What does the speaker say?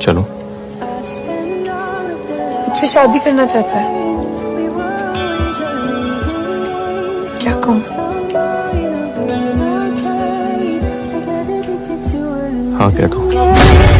चलो। मुझसे शादी करना चाहता है। क्या कहूँ? हाँ कह? दो